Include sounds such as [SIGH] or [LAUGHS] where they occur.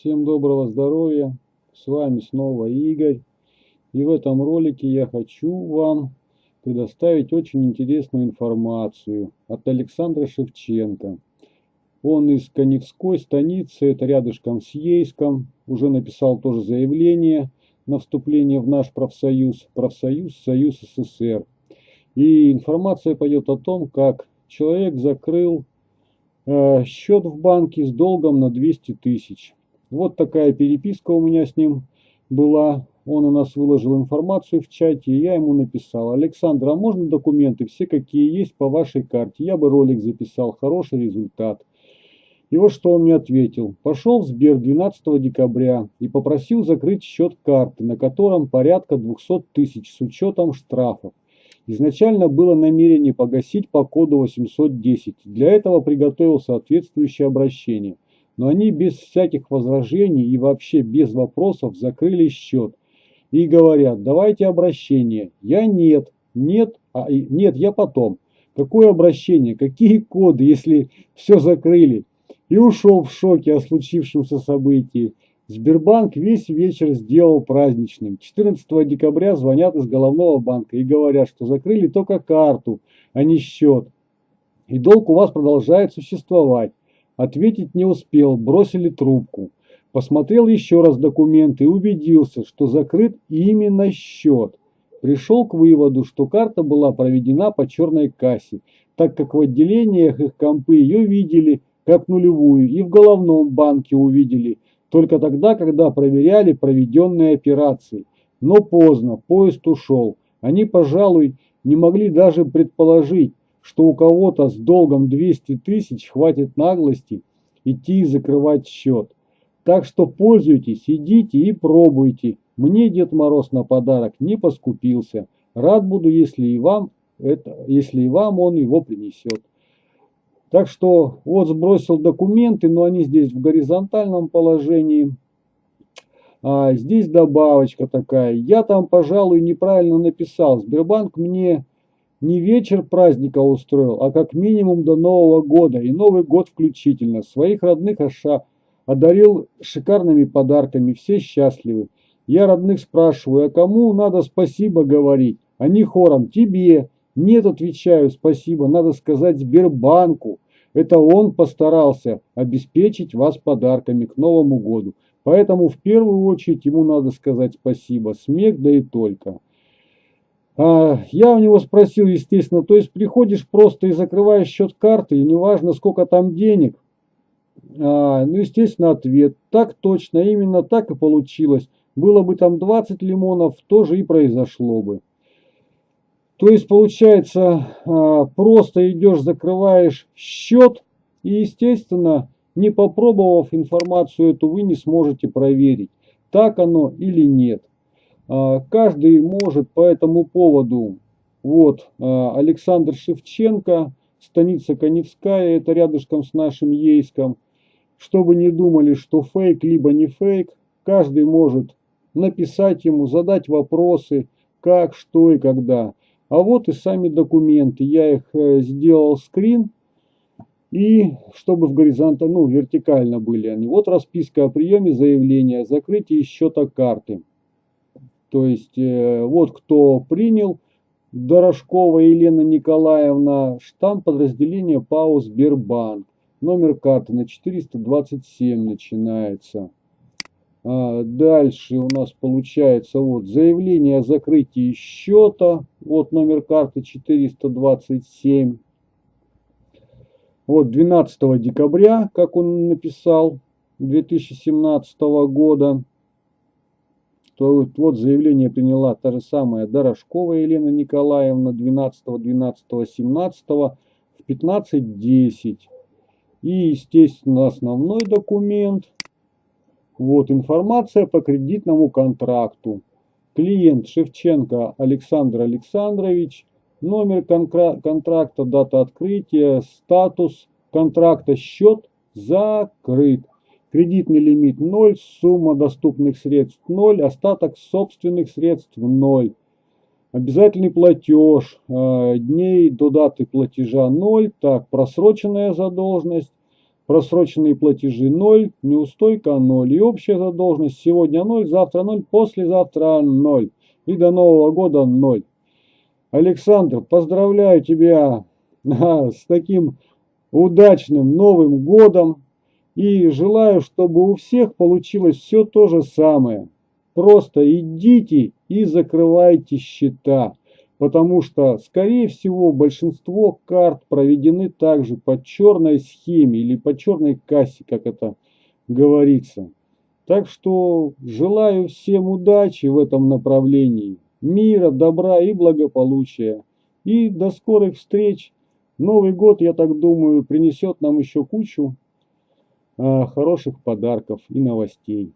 Всем доброго здоровья! С вами снова Игорь. И в этом ролике я хочу вам предоставить очень интересную информацию от Александра Шевченко. Он из Коневской станицы, это рядышком с Ейском. Уже написал тоже заявление на вступление в наш профсоюз, профсоюз Союз СССР. И информация пойдет о том, как человек закрыл э, счет в банке с долгом на 200 тысяч. Вот такая переписка у меня с ним была. Он у нас выложил информацию в чате, и я ему написал. Александр, а можно документы все, какие есть по вашей карте? Я бы ролик записал, хороший результат. И вот что он мне ответил. Пошел в Сбер 12 декабря и попросил закрыть счет карты, на котором порядка 200 тысяч с учетом штрафов. Изначально было намерение погасить по коду 810. Для этого приготовил соответствующее обращение – но они без всяких возражений и вообще без вопросов закрыли счет. И говорят, давайте обращение. Я нет, нет, а, нет, я потом. Какое обращение, какие коды, если все закрыли? И ушел в шоке о случившемся событии. Сбербанк весь вечер сделал праздничным. 14 декабря звонят из головного банка и говорят, что закрыли только карту, а не счет. И долг у вас продолжает существовать. Ответить не успел, бросили трубку. Посмотрел еще раз документы и убедился, что закрыт именно счет. Пришел к выводу, что карта была проведена по черной кассе, так как в отделениях их компы ее видели как нулевую и в головном банке увидели, только тогда, когда проверяли проведенные операции. Но поздно, поезд ушел. Они, пожалуй, не могли даже предположить, что у кого-то с долгом 200 тысяч хватит наглости идти и закрывать счет. Так что пользуйтесь, идите и пробуйте. Мне Дед Мороз на подарок не поскупился. Рад буду, если и вам, это, если и вам он его принесет. Так что вот сбросил документы, но они здесь в горизонтальном положении. А здесь добавочка такая. Я там, пожалуй, неправильно написал. Сбербанк мне не вечер праздника устроил, а как минимум до Нового года и Новый год включительно. Своих родных Аша одарил шикарными подарками, все счастливы. Я родных спрашиваю, а кому надо спасибо говорить? Они хором, тебе. Нет, отвечаю, спасибо, надо сказать Сбербанку. Это он постарался обеспечить вас подарками к Новому году. Поэтому в первую очередь ему надо сказать спасибо. Смех да и только. А, я у него спросил, естественно, то есть приходишь просто и закрываешь счет карты, и неважно, сколько там денег. А, ну, естественно, ответ. Так точно, именно так и получилось. Было бы там 20 лимонов, тоже и произошло бы. То есть, получается, а, просто идешь, закрываешь счет, и, естественно, не попробовав информацию эту, вы не сможете проверить, так оно или нет. А, каждый может по этому поводу, вот, а, Александр Шевченко, станица Коневская, это рядышком с нашим Ейском. Чтобы не думали, что фейк, либо не фейк, каждый может написать ему, задать вопросы, как, что и когда. А вот и сами документы. Я их э, сделал скрин. И чтобы в горизонтально, ну, вертикально были они. Вот расписка о приеме заявления, закрытие счета карты. То есть э, вот кто принял, Дорошкова Елена Николаевна, штамп подразделения ПАО Сбербанк. Номер карты на 427 начинается. А, дальше у нас получается вот заявление о закрытии счета. Вот номер карты 427. Вот 12 декабря, как он написал, 2017 года то вот заявление приняла та же самая Дорошкова Елена Николаевна 12, 12, 17 в 15.10. И, естественно, основной документ. Вот информация по кредитному контракту. Клиент Шевченко Александр Александрович. Номер контракта, дата открытия, статус контракта, счет закрыт. Кредитный лимит 0, сумма доступных средств 0, остаток собственных средств 0. Обязательный платеж, э, дней до даты платежа 0. Так, просроченная задолженность, просроченные платежи 0, неустойка 0. И общая задолженность сегодня 0, завтра 0, послезавтра 0. И до Нового года 0. Александр, поздравляю тебя [LAUGHS] с таким удачным Новым годом. И желаю, чтобы у всех получилось все то же самое. Просто идите и закрывайте счета потому что, скорее всего, большинство карт проведены также по черной схеме или по черной кассе, как это говорится. Так что желаю всем удачи в этом направлении, мира, добра и благополучия. И до скорых встреч. Новый год, я так думаю, принесет нам еще кучу хороших подарков и новостей.